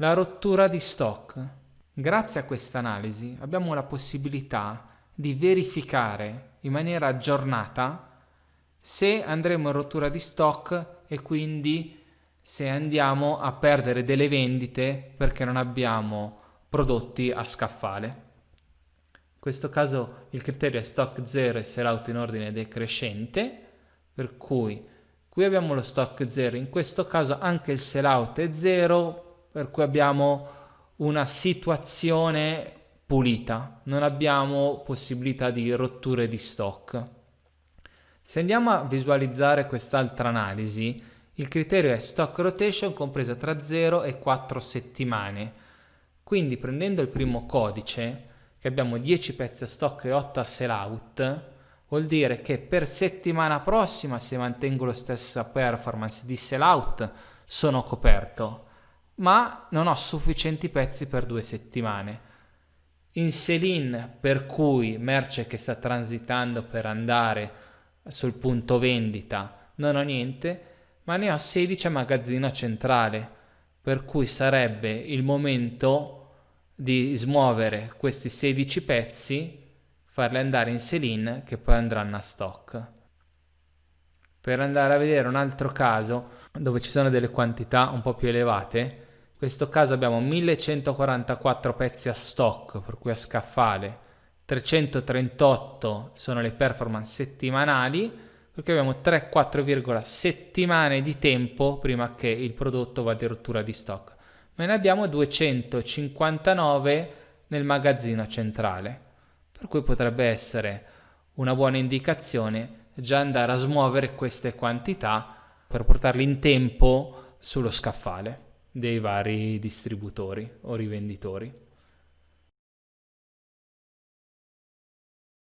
la rottura di stock. Grazie a questa analisi abbiamo la possibilità di verificare in maniera aggiornata se andremo in rottura di stock e quindi se andiamo a perdere delle vendite perché non abbiamo prodotti a scaffale. In questo caso il criterio è stock 0 e sellout in ordine decrescente, per cui qui abbiamo lo stock 0, in questo caso anche il sellout è 0, per cui abbiamo una situazione pulita, non abbiamo possibilità di rotture di stock. Se andiamo a visualizzare quest'altra analisi, il criterio è stock rotation compresa tra 0 e 4 settimane. Quindi prendendo il primo codice, che abbiamo 10 pezzi a stock e 8 a sell out, vuol dire che per settimana prossima se mantengo la stessa performance di sell out sono coperto, ma non ho sufficienti pezzi per due settimane in sell-in per cui merce che sta transitando per andare sul punto vendita non ho niente, ma ne ho 16 a magazzino centrale, per cui sarebbe il momento di smuovere questi 16 pezzi, farli andare in sell-in che poi andranno a stock. Per andare a vedere un altro caso dove ci sono delle quantità un po' più elevate, in questo caso abbiamo 1144 pezzi a stock, per cui a scaffale, 338 sono le performance settimanali, perché abbiamo 3-4, settimane di tempo prima che il prodotto vada in rottura di stock. Ma ne abbiamo 259 nel magazzino centrale, per cui potrebbe essere una buona indicazione già andare a smuovere queste quantità per portarle in tempo sullo scaffale dei vari distributori o rivenditori.